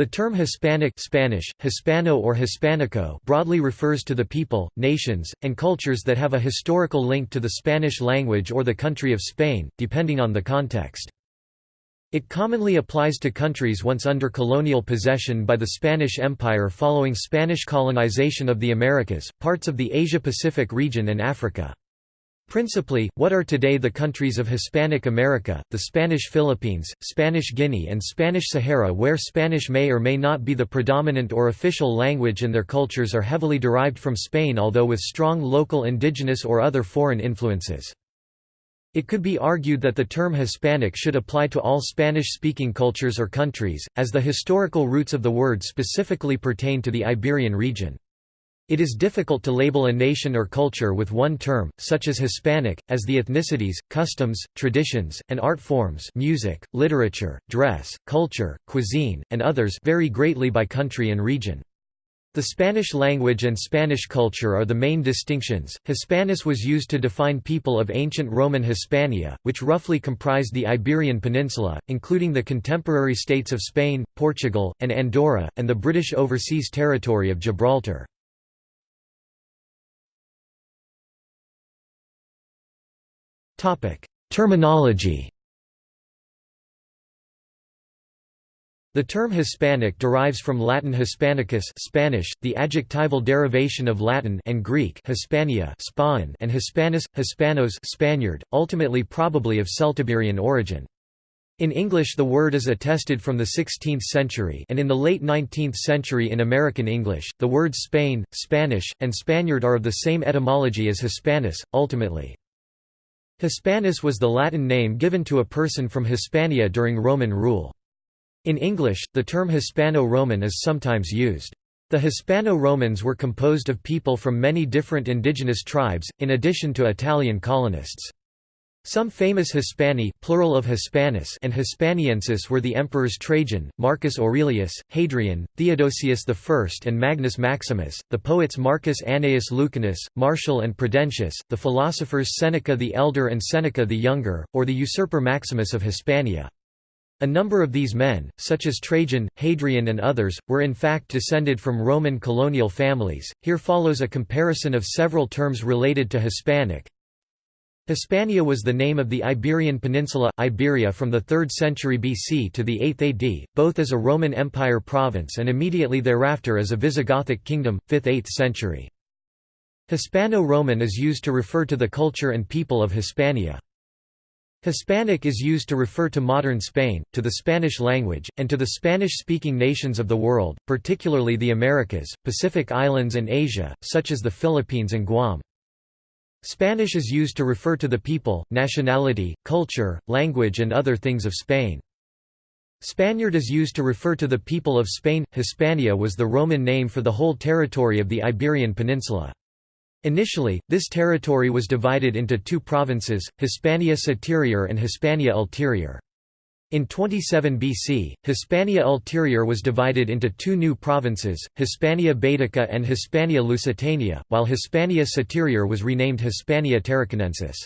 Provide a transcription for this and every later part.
The term Hispanic Spanish, Hispano or Hispanico broadly refers to the people, nations, and cultures that have a historical link to the Spanish language or the country of Spain, depending on the context. It commonly applies to countries once under colonial possession by the Spanish Empire following Spanish colonization of the Americas, parts of the Asia-Pacific region and Africa. Principally, what are today the countries of Hispanic America, the Spanish Philippines, Spanish Guinea and Spanish Sahara where Spanish may or may not be the predominant or official language and their cultures are heavily derived from Spain although with strong local indigenous or other foreign influences. It could be argued that the term Hispanic should apply to all Spanish-speaking cultures or countries, as the historical roots of the word specifically pertain to the Iberian region. It is difficult to label a nation or culture with one term, such as Hispanic, as the ethnicities, customs, traditions, and art forms music, literature, dress, culture, cuisine, and others vary greatly by country and region. The Spanish language and Spanish culture are the main distinctions. Hispanus was used to define people of ancient Roman Hispania, which roughly comprised the Iberian Peninsula, including the contemporary states of Spain, Portugal, and Andorra, and the British Overseas Territory of Gibraltar. Terminology The term Hispanic derives from Latin Hispanicus Spanish, the adjectival derivation of Latin and Greek Hispania Spain and Hispanus, Hispanos Spaniard, ultimately probably of Celtiberian origin. In English the word is attested from the 16th century and in the late 19th century in American English, the words Spain, Spanish, and Spaniard are of the same etymology as Hispanus, ultimately. Hispanus was the Latin name given to a person from Hispania during Roman rule. In English, the term Hispano-Roman is sometimes used. The Hispano-Romans were composed of people from many different indigenous tribes, in addition to Italian colonists. Some famous Hispani plural of Hispanus and Hispaniensis were the emperors Trajan, Marcus Aurelius, Hadrian, Theodosius I and Magnus Maximus, the poets Marcus Annaeus Lucanus, Martial and Prudentius, the philosophers Seneca the Elder and Seneca the Younger, or the usurper Maximus of Hispania. A number of these men, such as Trajan, Hadrian and others, were in fact descended from Roman colonial families. Here follows a comparison of several terms related to Hispanic, Hispania was the name of the Iberian Peninsula, Iberia from the 3rd century BC to the 8th AD, both as a Roman Empire province and immediately thereafter as a Visigothic kingdom, 5th–8th century. Hispano-Roman is used to refer to the culture and people of Hispania. Hispanic is used to refer to modern Spain, to the Spanish language, and to the Spanish-speaking nations of the world, particularly the Americas, Pacific Islands and Asia, such as the Philippines and Guam. Spanish is used to refer to the people, nationality, culture, language and other things of Spain. Spaniard is used to refer to the people of Spain. Hispania was the Roman name for the whole territory of the Iberian Peninsula. Initially, this territory was divided into two provinces, Hispania Citerior and Hispania Ulterior. In 27 BC, Hispania Ulterior was divided into two new provinces, Hispania Baetica and Hispania Lusitania, while Hispania Superior was renamed Hispania Tarraconensis.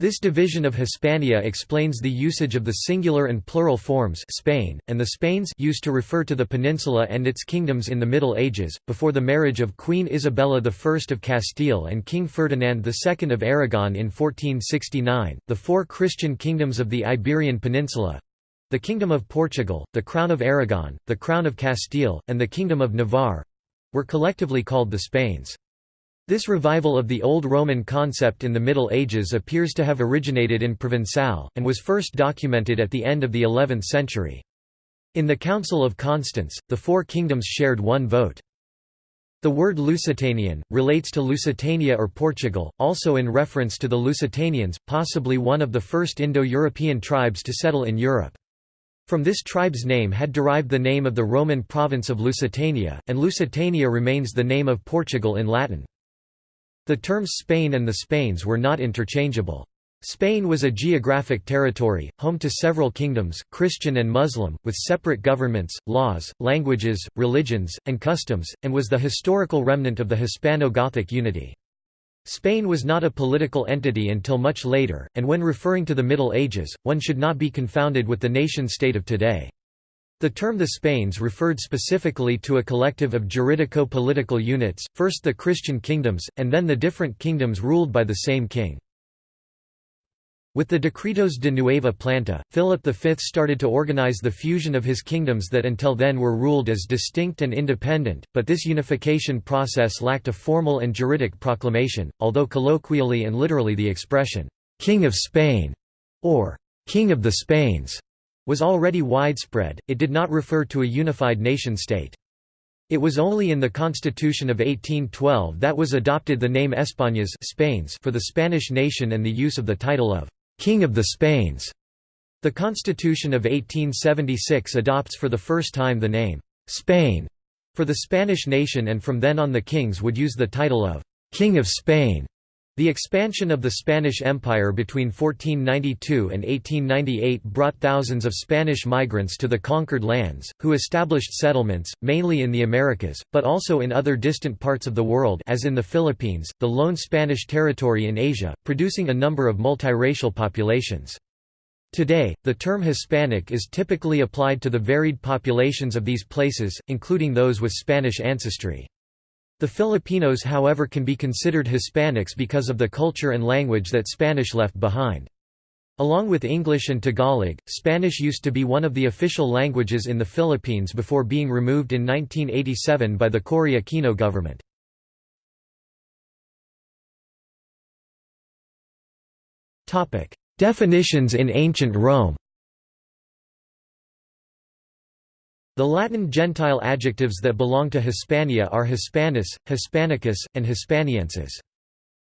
This division of Hispania explains the usage of the singular and plural forms Spain, and the Spains used to refer to the peninsula and its kingdoms in the Middle Ages, before the marriage of Queen Isabella I of Castile and King Ferdinand II of Aragon in 1469. The four Christian kingdoms of the Iberian Peninsula the Kingdom of Portugal, the Crown of Aragon, the Crown of Castile, and the Kingdom of Navarre were collectively called the Spains. This revival of the Old Roman concept in the Middle Ages appears to have originated in Provençal, and was first documented at the end of the 11th century. In the Council of Constance, the four kingdoms shared one vote. The word Lusitanian, relates to Lusitania or Portugal, also in reference to the Lusitanians, possibly one of the first Indo-European tribes to settle in Europe. From this tribe's name had derived the name of the Roman province of Lusitania, and Lusitania remains the name of Portugal in Latin. The terms Spain and the Spains were not interchangeable. Spain was a geographic territory, home to several kingdoms, Christian and Muslim, with separate governments, laws, languages, religions, and customs, and was the historical remnant of the Hispano-Gothic unity. Spain was not a political entity until much later, and when referring to the Middle Ages, one should not be confounded with the nation-state of today. The term the Spains referred specifically to a collective of juridico-political units, first the Christian kingdoms, and then the different kingdoms ruled by the same king. With the Decretos de Nueva Planta, Philip V started to organize the fusion of his kingdoms that until then were ruled as distinct and independent, but this unification process lacked a formal and juridic proclamation, although colloquially and literally the expression, "'King of Spain' or "'King of the Spains' was already widespread, it did not refer to a unified nation-state. It was only in the Constitution of 1812 that was adopted the name Españas Spains for the Spanish nation and the use of the title of «King of the Spains». The Constitution of 1876 adopts for the first time the name «Spain» for the Spanish nation and from then on the kings would use the title of «King of Spain» The expansion of the Spanish Empire between 1492 and 1898 brought thousands of Spanish migrants to the conquered lands, who established settlements, mainly in the Americas, but also in other distant parts of the world as in the Philippines, the lone Spanish territory in Asia, producing a number of multiracial populations. Today, the term Hispanic is typically applied to the varied populations of these places, including those with Spanish ancestry. The Filipinos however can be considered Hispanics because of the culture and language that Spanish left behind. Along with English and Tagalog, Spanish used to be one of the official languages in the Philippines before being removed in 1987 by the Cory Aquino government. Definitions in ancient Rome The Latin gentile adjectives that belong to Hispania are Hispanus, Hispanicus, and Hispaniensis.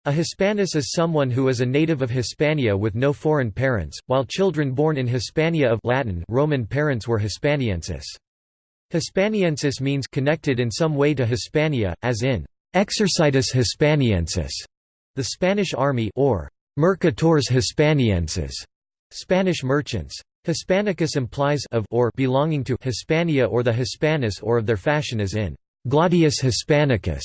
A Hispanus is someone who is a native of Hispania with no foreign parents, while children born in Hispania of Latin Roman parents were Hispaniensis. Hispaniensis means connected in some way to Hispania, as in Exercitus Hispaniensis, the Spanish army or Mercatores Hispaniensis, Spanish merchants. Hispanicus implies of or belonging to Hispania or the Hispanus or of their fashion as in Gladius Hispanicus.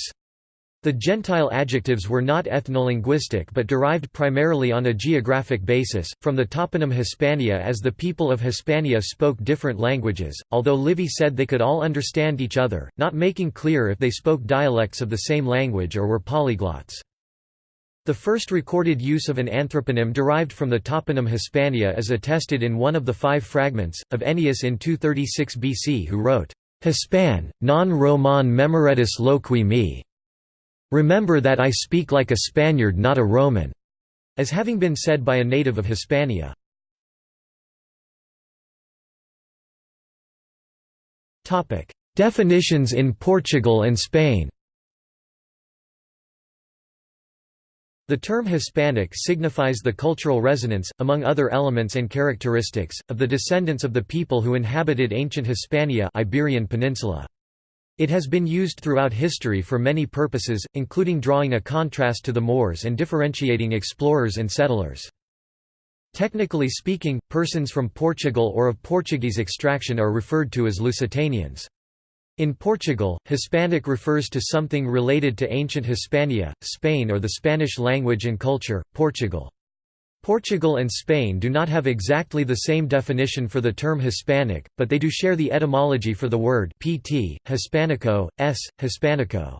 The Gentile adjectives were not ethnolinguistic but derived primarily on a geographic basis, from the toponym Hispania as the people of Hispania spoke different languages, although Livy said they could all understand each other, not making clear if they spoke dialects of the same language or were polyglots. The first recorded use of an anthroponym derived from the toponym Hispania is attested in one of the five fragments, of Ennius in 236 BC who wrote, Hispan, non Roman memoretus loqui me. Remember that I speak like a Spaniard not a Roman, as having been said by a native of Hispania. Definitions in Portugal and Spain The term Hispanic signifies the cultural resonance, among other elements and characteristics, of the descendants of the people who inhabited ancient Hispania Iberian Peninsula. It has been used throughout history for many purposes, including drawing a contrast to the Moors and differentiating explorers and settlers. Technically speaking, persons from Portugal or of Portuguese extraction are referred to as Lusitanians. In Portugal, Hispanic refers to something related to ancient Hispania, Spain or the Spanish language and culture, Portugal. Portugal and Spain do not have exactly the same definition for the term Hispanic, but they do share the etymology for the word pt, Hispanico, s, Hispanico.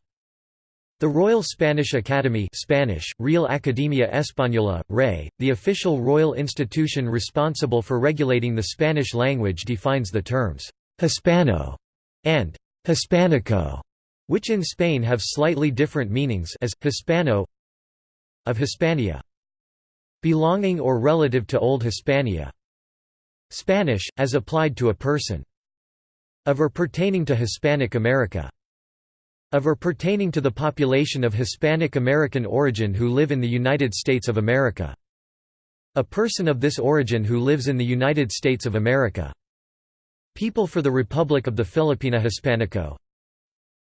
The Royal Spanish Academy Spanish, Real Academia Española, RE, the official royal institution responsible for regulating the Spanish language defines the terms «Hispano» and Hispanico, which in Spain have slightly different meanings as, Hispano of Hispania. Belonging or relative to Old Hispania. Spanish, as applied to a person. Of or pertaining to Hispanic America. Of or pertaining to the population of Hispanic American origin who live in the United States of America. A person of this origin who lives in the United States of America. People for the Republic of the Filipina Hispanico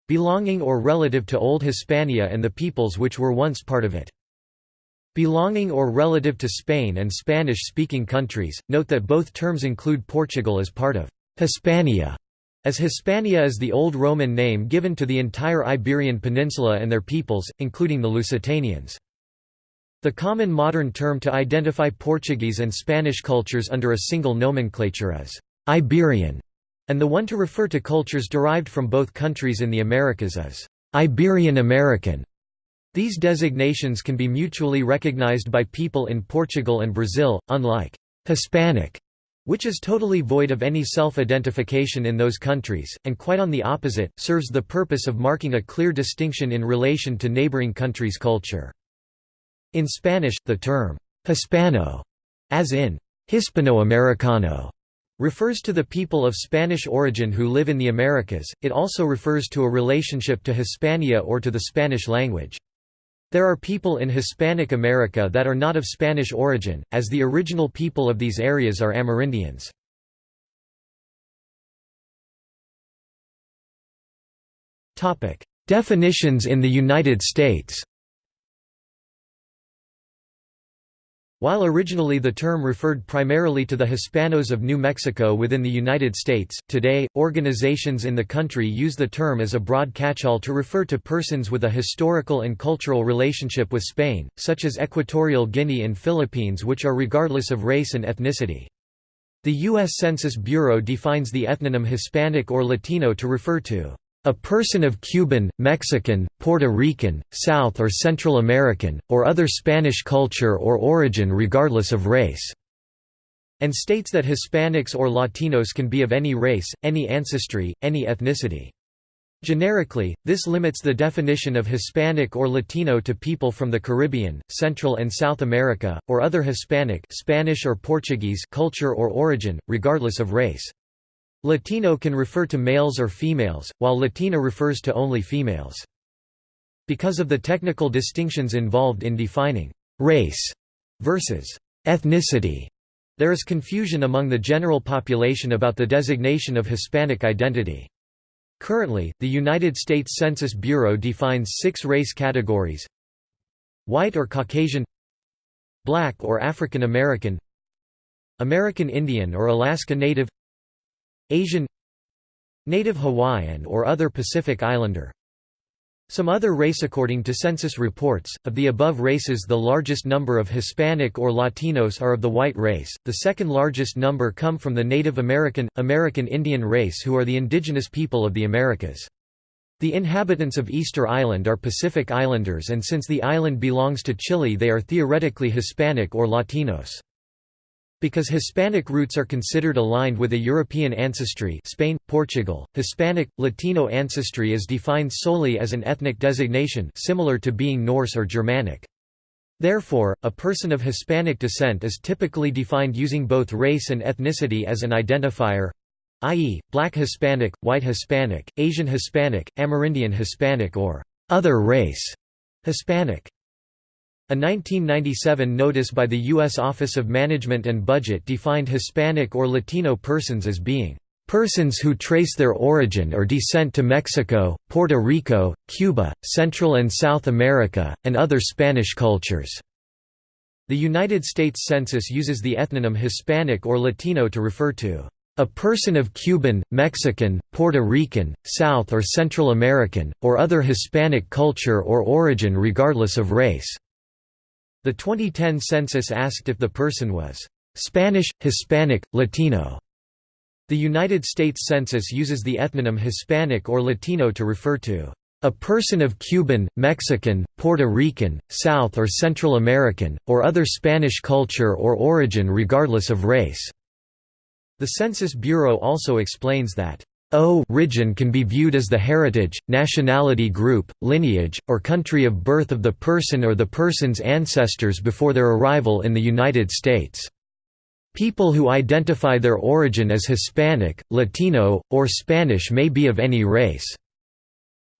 Belonging or relative to Old Hispania and the peoples which were once part of it. Belonging or relative to Spain and Spanish-speaking countries, note that both terms include Portugal as part of Hispania, as Hispania is the Old Roman name given to the entire Iberian Peninsula and their peoples, including the Lusitanians. The common modern term to identify Portuguese and Spanish cultures under a single nomenclature is Iberian, and the one to refer to cultures derived from both countries in the Americas is Iberian American. These designations can be mutually recognized by people in Portugal and Brazil, unlike Hispanic, which is totally void of any self-identification in those countries, and quite on the opposite, serves the purpose of marking a clear distinction in relation to neighboring countries' culture. In Spanish, the term Hispano, as in Hispano-Americano, refers to the people of Spanish origin who live in the Americas, it also refers to a relationship to Hispania or to the Spanish language. There are people in Hispanic America that are not of Spanish origin, as the original people of these areas are Amerindians. Definitions in the United States While originally the term referred primarily to the Hispanos of New Mexico within the United States, today, organizations in the country use the term as a broad catch-all to refer to persons with a historical and cultural relationship with Spain, such as Equatorial Guinea and Philippines which are regardless of race and ethnicity. The U.S. Census Bureau defines the ethnonym Hispanic or Latino to refer to a person of Cuban, Mexican, Puerto Rican, South or Central American, or other Spanish culture or origin regardless of race", and states that Hispanics or Latinos can be of any race, any ancestry, any ethnicity. Generically, this limits the definition of Hispanic or Latino to people from the Caribbean, Central and South America, or other Hispanic Spanish or Portuguese culture or origin, regardless of race. Latino can refer to males or females, while Latina refers to only females. Because of the technical distinctions involved in defining «race» versus «ethnicity», there is confusion among the general population about the designation of Hispanic identity. Currently, the United States Census Bureau defines six race categories White or Caucasian Black or African American American Indian or Alaska Native Asian Native Hawaiian or other Pacific Islander Some other race According to census reports, of the above races the largest number of Hispanic or Latinos are of the white race, the second largest number come from the Native American, American Indian race who are the indigenous people of the Americas. The inhabitants of Easter Island are Pacific Islanders and since the island belongs to Chile they are theoretically Hispanic or Latinos. Because Hispanic roots are considered aligned with a European ancestry Spain, Portugal, Hispanic, Latino ancestry is defined solely as an ethnic designation similar to being Norse or Germanic. Therefore, a person of Hispanic descent is typically defined using both race and ethnicity as an identifier i.e., Black Hispanic, White Hispanic, Asian Hispanic, Amerindian Hispanic or other race Hispanic. A 1997 notice by the U.S. Office of Management and Budget defined Hispanic or Latino persons as being persons who trace their origin or descent to Mexico, Puerto Rico, Cuba, Central and South America, and other Spanish cultures." The United States Census uses the ethnonym Hispanic or Latino to refer to a person of Cuban, Mexican, Puerto Rican, South or Central American, or other Hispanic culture or origin regardless of race." The 2010 census asked if the person was Spanish, Hispanic, Latino. The United States Census uses the ethnonym Hispanic or Latino to refer to a person of Cuban, Mexican, Puerto Rican, South or Central American, or other Spanish culture or origin regardless of race." The Census Bureau also explains that O-region can be viewed as the heritage, nationality group, lineage, or country of birth of the person or the person's ancestors before their arrival in the United States. People who identify their origin as Hispanic, Latino, or Spanish may be of any race.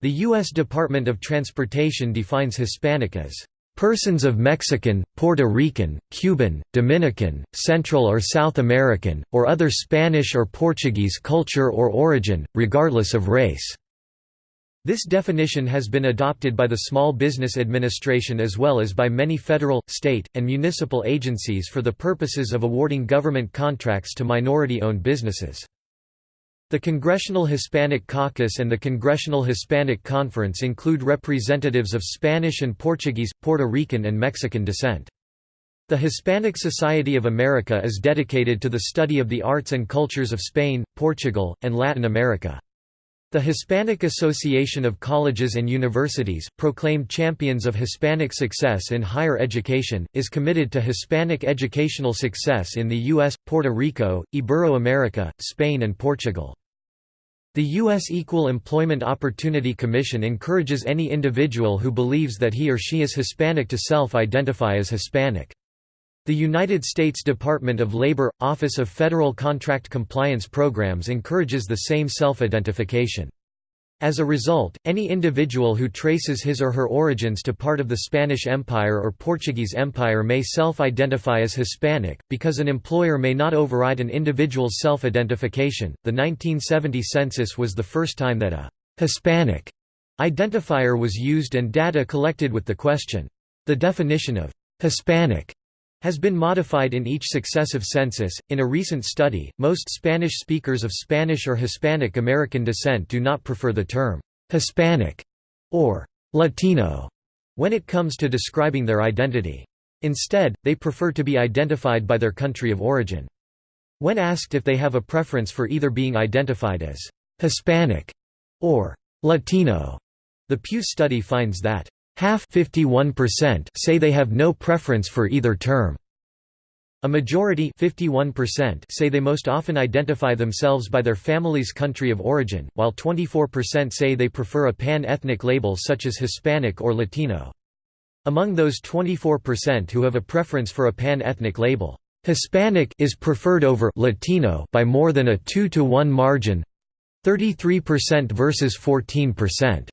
The U.S. Department of Transportation defines Hispanic as Persons of Mexican, Puerto Rican, Cuban, Dominican, Central or South American, or other Spanish or Portuguese culture or origin, regardless of race. This definition has been adopted by the Small Business Administration as well as by many federal, state, and municipal agencies for the purposes of awarding government contracts to minority-owned businesses. The Congressional Hispanic Caucus and the Congressional Hispanic Conference include representatives of Spanish and Portuguese, Puerto Rican and Mexican descent. The Hispanic Society of America is dedicated to the study of the arts and cultures of Spain, Portugal, and Latin America. The Hispanic Association of Colleges and Universities, proclaimed champions of Hispanic success in higher education, is committed to Hispanic educational success in the U.S., Puerto Rico, Ibero-America, Spain and Portugal. The U.S. Equal Employment Opportunity Commission encourages any individual who believes that he or she is Hispanic to self-identify as Hispanic. The United States Department of Labor – Office of Federal Contract Compliance Programs encourages the same self-identification. As a result, any individual who traces his or her origins to part of the Spanish Empire or Portuguese Empire may self-identify as Hispanic, because an employer may not override an individual's self-identification. The 1970 census was the first time that a Hispanic identifier was used and data collected with the question. The definition of Hispanic has been modified in each successive census. In a recent study, most Spanish speakers of Spanish or Hispanic American descent do not prefer the term Hispanic or Latino when it comes to describing their identity. Instead, they prefer to be identified by their country of origin. When asked if they have a preference for either being identified as Hispanic or Latino, the Pew study finds that Half say they have no preference for either term. A majority 51% say they most often identify themselves by their family's country of origin, while 24% say they prefer a pan-ethnic label such as Hispanic or Latino. Among those 24% who have a preference for a pan-ethnic label, Hispanic is preferred over Latino by more than a 2 to 1 margin 33% versus 14%.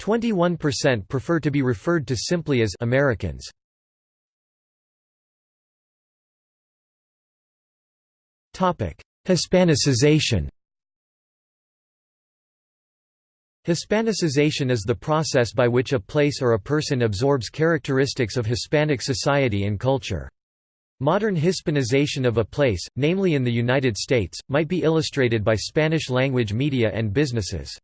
21% prefer to be referred to simply as Americans. Hispanicization Hispanicization is the process by which a place or a person absorbs characteristics of Hispanic society and culture. Modern Hispanization of a place, namely in the United States, might be illustrated by Spanish-language media and businesses.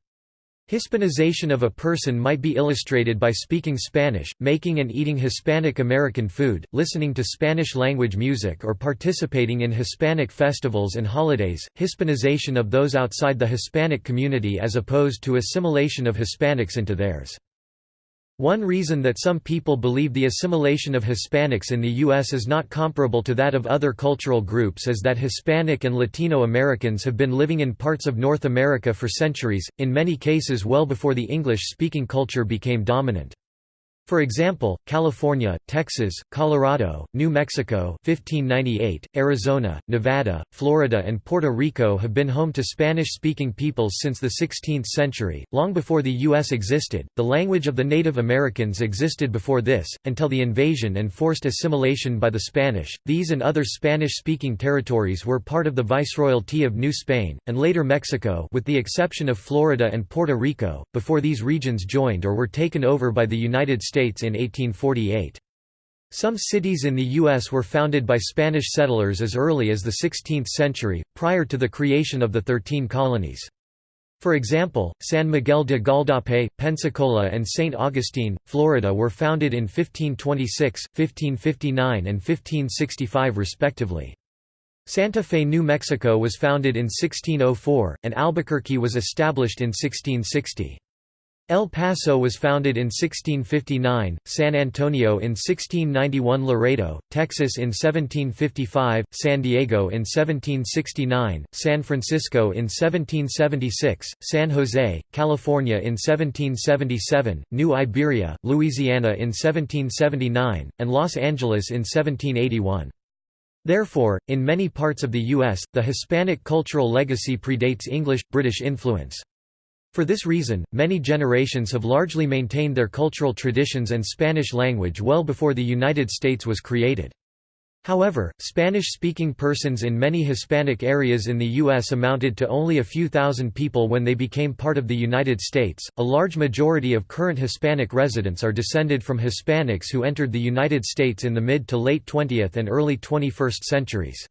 Hispanization of a person might be illustrated by speaking Spanish, making and eating Hispanic American food, listening to Spanish-language music or participating in Hispanic festivals and holidays, Hispanization of those outside the Hispanic community as opposed to assimilation of Hispanics into theirs. One reason that some people believe the assimilation of Hispanics in the U.S. is not comparable to that of other cultural groups is that Hispanic and Latino Americans have been living in parts of North America for centuries, in many cases well before the English-speaking culture became dominant. For example, California, Texas, Colorado, New Mexico 1598, Arizona, Nevada, Florida and Puerto Rico have been home to Spanish-speaking peoples since the 16th century, long before the U.S. existed. The language of the Native Americans existed before this, until the invasion and forced assimilation by the Spanish. These and other Spanish-speaking territories were part of the Viceroyalty of New Spain, and later Mexico with the exception of Florida and Puerto Rico, before these regions joined or were taken over by the United States States in 1848. Some cities in the U.S. were founded by Spanish settlers as early as the 16th century, prior to the creation of the Thirteen Colonies. For example, San Miguel de Gualdape, Pensacola and St. Augustine, Florida were founded in 1526, 1559 and 1565 respectively. Santa Fe, New Mexico was founded in 1604, and Albuquerque was established in 1660. El Paso was founded in 1659, San Antonio in 1691 Laredo, Texas in 1755, San Diego in 1769, San Francisco in 1776, San Jose, California in 1777, New Iberia, Louisiana in 1779, and Los Angeles in 1781. Therefore, in many parts of the U.S., the Hispanic cultural legacy predates English-British influence. For this reason, many generations have largely maintained their cultural traditions and Spanish language well before the United States was created. However, Spanish-speaking persons in many Hispanic areas in the U.S. amounted to only a few thousand people when they became part of the United States. A large majority of current Hispanic residents are descended from Hispanics who entered the United States in the mid to late 20th and early 21st centuries.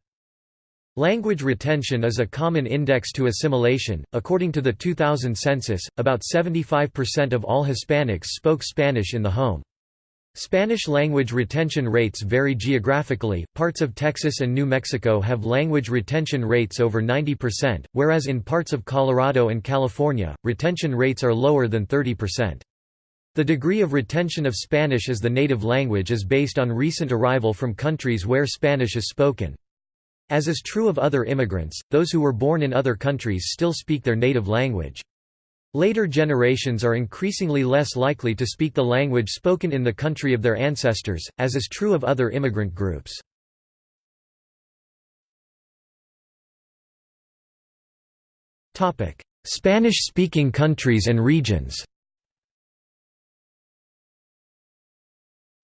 Language retention is a common index to assimilation. According to the 2000 census, about 75% of all Hispanics spoke Spanish in the home. Spanish language retention rates vary geographically. Parts of Texas and New Mexico have language retention rates over 90%, whereas in parts of Colorado and California, retention rates are lower than 30%. The degree of retention of Spanish as the native language is based on recent arrival from countries where Spanish is spoken. As is true of other immigrants, those who were born in other countries still speak their native language. Later generations are increasingly less likely to speak the language spoken in the country of their ancestors, as is true of other immigrant groups. Spanish-speaking countries and regions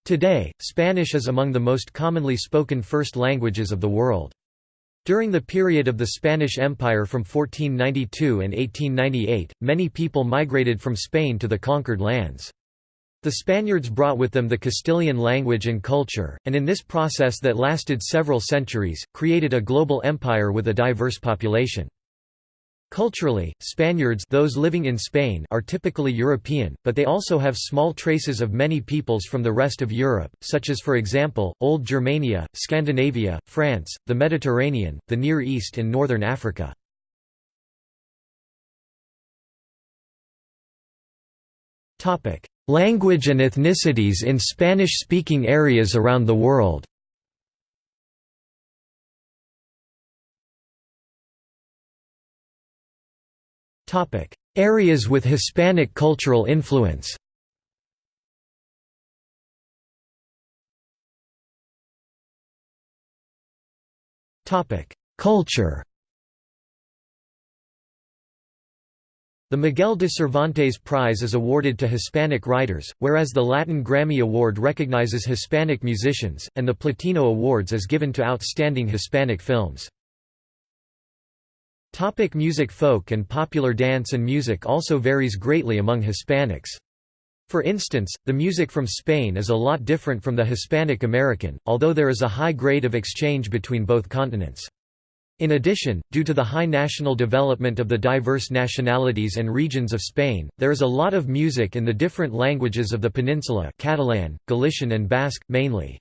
Today, Spanish is among the most commonly spoken first languages of the world. During the period of the Spanish Empire from 1492 and 1898, many people migrated from Spain to the conquered lands. The Spaniards brought with them the Castilian language and culture, and in this process that lasted several centuries, created a global empire with a diverse population. Culturally, Spaniards those living in Spain are typically European, but they also have small traces of many peoples from the rest of Europe, such as for example, Old Germania, Scandinavia, France, the Mediterranean, the Near East and Northern Africa. Language and ethnicities in Spanish-speaking areas around the world Areas with Hispanic cultural influence. Culture. The Miguel de Cervantes Prize is awarded to Hispanic writers, whereas the Latin Grammy Award recognizes Hispanic musicians, and the Platino Awards is given to outstanding Hispanic films. Topic music Folk and popular dance and music also varies greatly among Hispanics. For instance, the music from Spain is a lot different from the Hispanic American, although there is a high grade of exchange between both continents. In addition, due to the high national development of the diverse nationalities and regions of Spain, there is a lot of music in the different languages of the peninsula Catalan, Galician and Basque, mainly.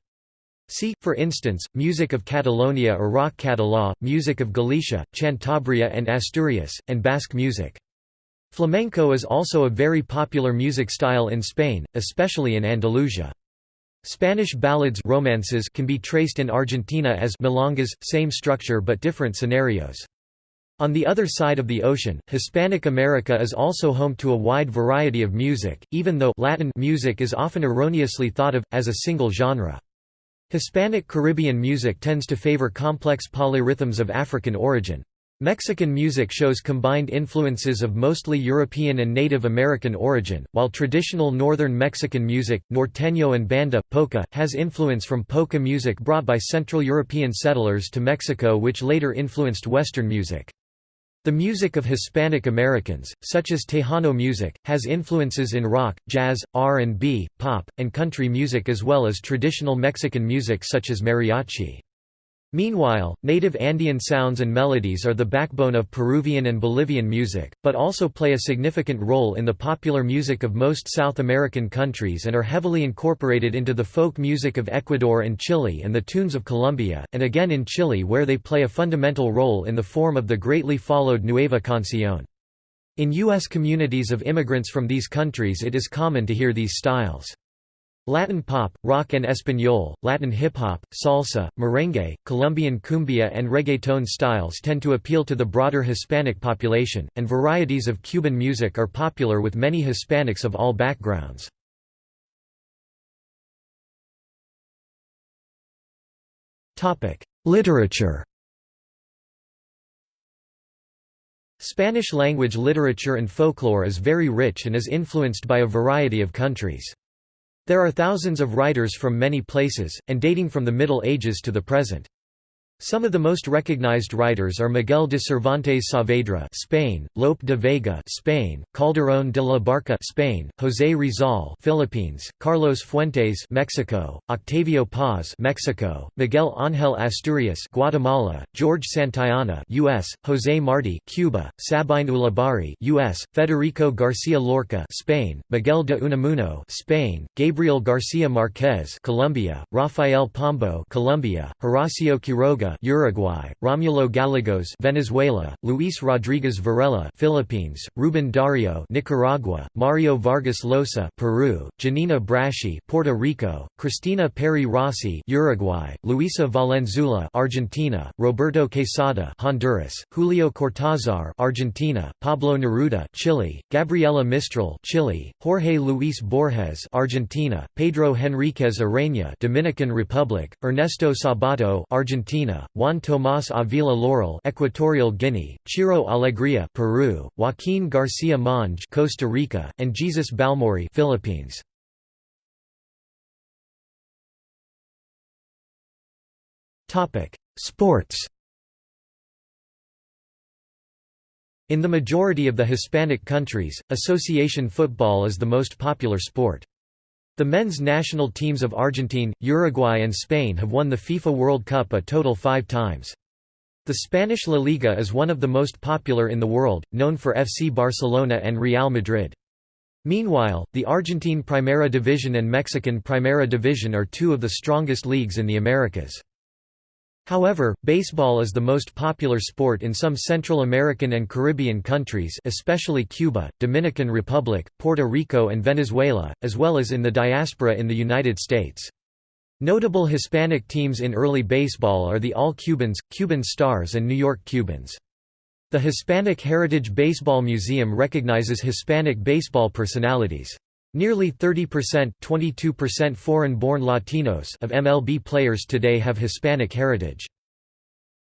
See, for instance, music of Catalonia or rock català, music of Galicia, Cantabria and Asturias, and Basque music. Flamenco is also a very popular music style in Spain, especially in Andalusia. Spanish ballads romances can be traced in Argentina as milongas, same structure but different scenarios. On the other side of the ocean, Hispanic America is also home to a wide variety of music, even though Latin music is often erroneously thought of, as a single genre. Hispanic Caribbean music tends to favor complex polyrhythms of African origin. Mexican music shows combined influences of mostly European and Native American origin, while traditional northern Mexican music, norteño and banda, polka, has influence from polka music brought by Central European settlers to Mexico which later influenced Western music. The music of Hispanic Americans, such as Tejano music, has influences in rock, jazz, R&B, pop, and country music as well as traditional Mexican music such as mariachi. Meanwhile, native Andean sounds and melodies are the backbone of Peruvian and Bolivian music, but also play a significant role in the popular music of most South American countries and are heavily incorporated into the folk music of Ecuador and Chile and the tunes of Colombia, and again in Chile where they play a fundamental role in the form of the greatly followed Nueva Canción. In U.S. communities of immigrants from these countries it is common to hear these styles. Latin pop, rock en español, Latin hip-hop, salsa, merengue, Colombian cumbia and reggaeton styles tend to appeal to the broader Hispanic population, and varieties of Cuban music are popular with many Hispanics of all backgrounds. Literature Spanish-language literature and folklore is very rich and is influenced by a variety of countries. There are thousands of writers from many places, and dating from the Middle Ages to the present. Some of the most recognized writers are Miguel de Cervantes Saavedra, Spain; Lope de Vega, Spain; Calderón de la Barca, Spain; José Rizal, Philippines; Carlos Fuentes, Mexico; Octavio Paz, Mexico; Miguel Ángel Asturias, Guatemala; George Santayana, U.S.; José Martí, Cuba; Sabine Ulibarri, U.S.; Federico García Lorca, Spain; Miguel de Unamuno, Spain; Gabriel García Márquez, Colombia; Rafael Pombo, Colombia; Horacio Quiroga, Uruguay, Romulo Gallegos, Venezuela, Luis Rodríguez Varela, Philippines, Ruben Dario, Nicaragua, Mario Vargas Llosa, Peru, Giannina Braschi, Puerto Rico, Cristina Peri Rossi, Uruguay, Luisa Valenzuela, Argentina, Roberto Quesada, Honduras, Julio Cortázar, Argentina, Pablo Neruda, Chile, Gabriela Mistral, Chile, Jorge Luis Borges, Argentina, Pedro Henríquez Ureña, Dominican Republic, Ernesto Sabato, Argentina, Juan Tomás Avila Laurel, Equatorial Guinea, Ciro Alegría, Peru, Joaquín García Monge, Costa Rica, and Jesus Balmori, Philippines. Topic: Sports. In the majority of the Hispanic countries, association football is the most popular sport. The men's national teams of Argentine, Uruguay and Spain have won the FIFA World Cup a total five times. The Spanish La Liga is one of the most popular in the world, known for FC Barcelona and Real Madrid. Meanwhile, the Argentine Primera Division and Mexican Primera Division are two of the strongest leagues in the Americas. However, baseball is the most popular sport in some Central American and Caribbean countries especially Cuba, Dominican Republic, Puerto Rico and Venezuela, as well as in the diaspora in the United States. Notable Hispanic teams in early baseball are the All-Cubans, Cuban Stars and New York Cubans. The Hispanic Heritage Baseball Museum recognizes Hispanic baseball personalities. Nearly 30% 22% foreign-born Latinos of MLB players today have Hispanic heritage.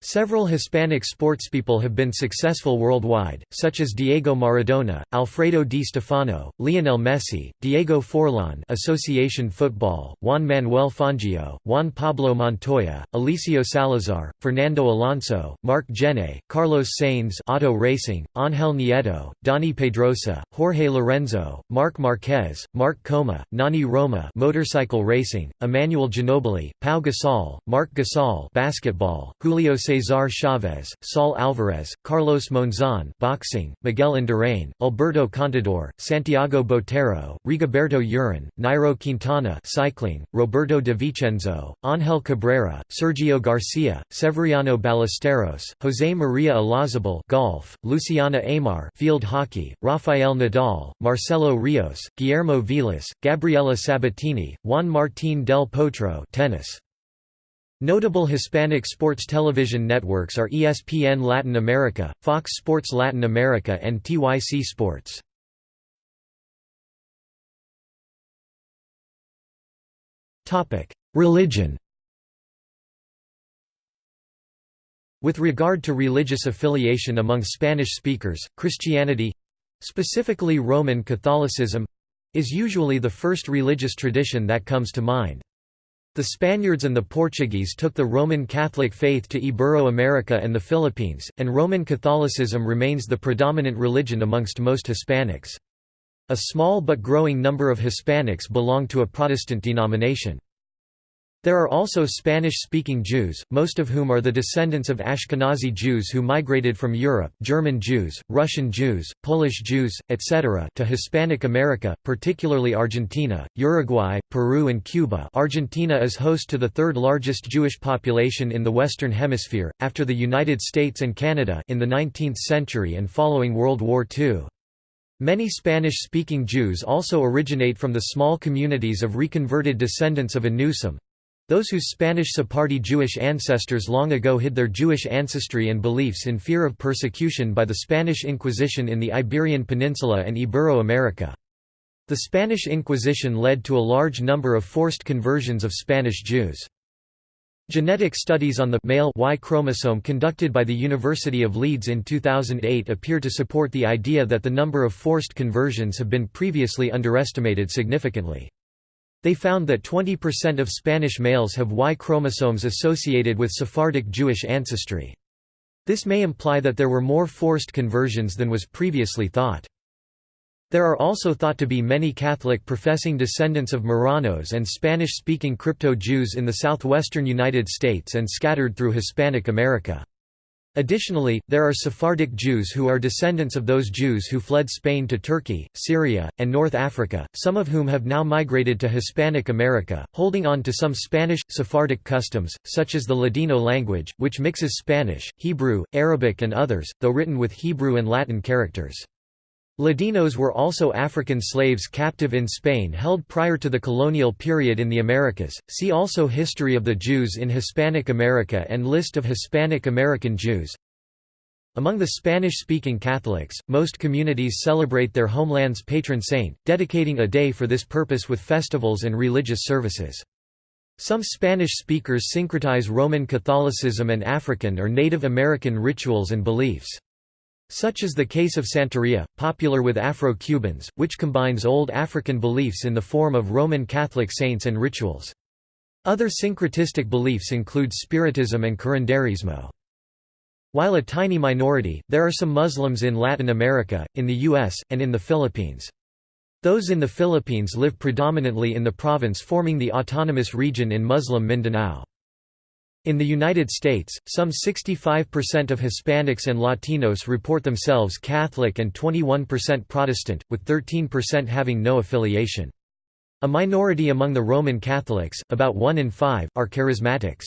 Several Hispanic sportspeople have been successful worldwide, such as Diego Maradona, Alfredo Di Stefano, Lionel Messi, Diego Forlan Association Football, Juan Manuel Fangio, Juan Pablo Montoya, Eliseo Salazar, Fernando Alonso, Marc Gené, Carlos Sainz Auto Racing, Ángel Nieto, Dani Pedrosa, Jorge Lorenzo, Marc Marquez, Marc Coma, Nani Roma Motorcycle Racing, Emmanuel Ginobili, Pau Gasol, Marc Gasol Basketball, Julio Cesar Chavez, Saul Alvarez, Carlos Monzon boxing, Miguel Indurain, Alberto Contador, Santiago Botero, Rigoberto Urán, Nairo Quintana cycling, Roberto De Vicenzo, Ángel Cabrera, Sergio Garcia, Severiano Ballesteros, José María Olazabal golf, Luciana Aymar field hockey, Rafael Nadal, Marcelo Rios, Guillermo Vilas, Gabriela Sabatini, Juan Martín del Potro tennis. Notable Hispanic sports television networks are ESPN Latin America, Fox Sports Latin America and TYC Sports. Religion With regard to religious affiliation among Spanish speakers, Christianity—specifically Roman Catholicism—is usually the first religious tradition that comes to mind. The Spaniards and the Portuguese took the Roman Catholic faith to Ibero-America and the Philippines, and Roman Catholicism remains the predominant religion amongst most Hispanics. A small but growing number of Hispanics belong to a Protestant denomination. There are also Spanish-speaking Jews, most of whom are the descendants of Ashkenazi Jews who migrated from Europe German Jews, Russian Jews, Polish Jews, etc. to Hispanic America, particularly Argentina, Uruguay, Peru and Cuba Argentina is host to the third largest Jewish population in the Western Hemisphere, after the United States and Canada in the 19th century and following World War II. Many Spanish-speaking Jews also originate from the small communities of reconverted descendants of Anusim, those whose Spanish Sephardi Jewish ancestors long ago hid their Jewish ancestry and beliefs in fear of persecution by the Spanish Inquisition in the Iberian Peninsula and Ibero-America. The Spanish Inquisition led to a large number of forced conversions of Spanish Jews. Genetic studies on the male Y chromosome conducted by the University of Leeds in 2008 appear to support the idea that the number of forced conversions have been previously underestimated significantly. They found that 20% of Spanish males have Y chromosomes associated with Sephardic Jewish ancestry. This may imply that there were more forced conversions than was previously thought. There are also thought to be many Catholic professing descendants of Marranos and Spanish-speaking crypto-Jews in the southwestern United States and scattered through Hispanic America. Additionally, there are Sephardic Jews who are descendants of those Jews who fled Spain to Turkey, Syria, and North Africa, some of whom have now migrated to Hispanic America, holding on to some Spanish, Sephardic customs, such as the Ladino language, which mixes Spanish, Hebrew, Arabic and others, though written with Hebrew and Latin characters. Ladinos were also African slaves captive in Spain held prior to the colonial period in the Americas. See also History of the Jews in Hispanic America and List of Hispanic American Jews. Among the Spanish-speaking Catholics, most communities celebrate their homeland's patron saint, dedicating a day for this purpose with festivals and religious services. Some Spanish speakers syncretize Roman Catholicism and African or Native American rituals and beliefs. Such is the case of Santeria, popular with Afro-Cubans, which combines old African beliefs in the form of Roman Catholic saints and rituals. Other syncretistic beliefs include Spiritism and Curanderismo. While a tiny minority, there are some Muslims in Latin America, in the U.S., and in the Philippines. Those in the Philippines live predominantly in the province forming the autonomous region in Muslim Mindanao. In the United States, some 65% of Hispanics and Latinos report themselves Catholic and 21% Protestant, with 13% having no affiliation. A minority among the Roman Catholics, about 1 in 5, are charismatics.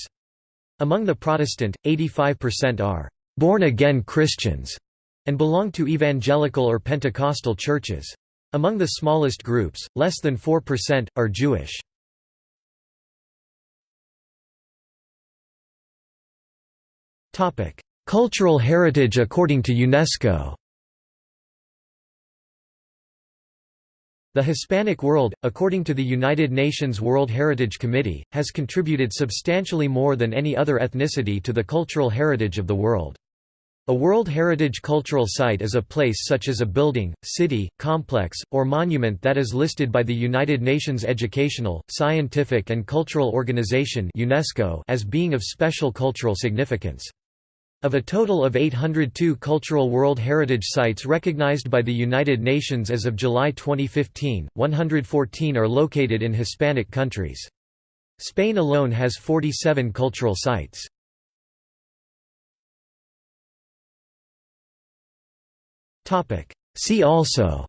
Among the Protestant, 85% are born-again Christians and belong to evangelical or Pentecostal churches. Among the smallest groups, less than 4%, are Jewish. Cultural heritage according to UNESCO The Hispanic world, according to the United Nations World Heritage Committee, has contributed substantially more than any other ethnicity to the cultural heritage of the world. A World Heritage Cultural Site is a place such as a building, city, complex, or monument that is listed by the United Nations Educational, Scientific and Cultural Organization UNESCO as being of special cultural significance. Of a total of 802 cultural World Heritage Sites recognized by the United Nations as of July 2015, 114 are located in Hispanic countries. Spain alone has 47 cultural sites. See also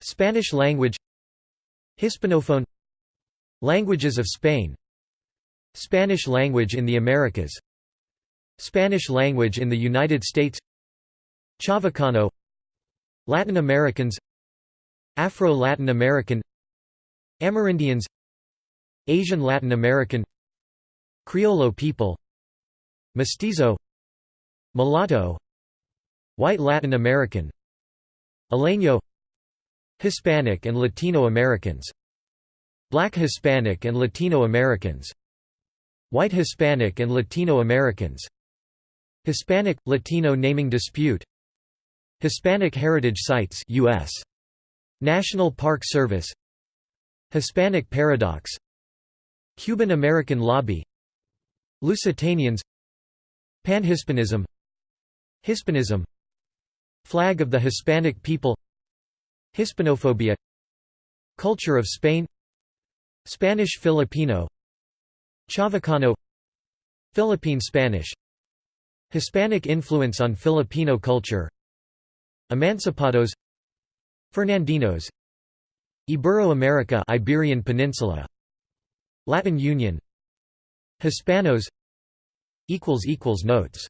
Spanish language Hispanophone Languages of Spain Spanish language in the Americas. Spanish language in the United States. Chavacano. Latin Americans. Afro-Latin American. Amerindians. Asian Latin American. Criollo people. Mestizo. Mulatto. White Latin American. Isleño Hispanic and Latino Americans. Black Hispanic and Latino Americans White Hispanic and Latino Americans Hispanic – Latino naming dispute Hispanic Heritage Sites US. National Park Service Hispanic Paradox Cuban American Lobby Lusitanians Panhispanism Hispanism Flag of the Hispanic people Hispanophobia Culture of Spain Spanish Filipino Chavacano Philippine Spanish Hispanic influence on Filipino culture Emancipados Fernandinos Ibero-America Iberian Peninsula Latin Union Hispanos equals equals Notes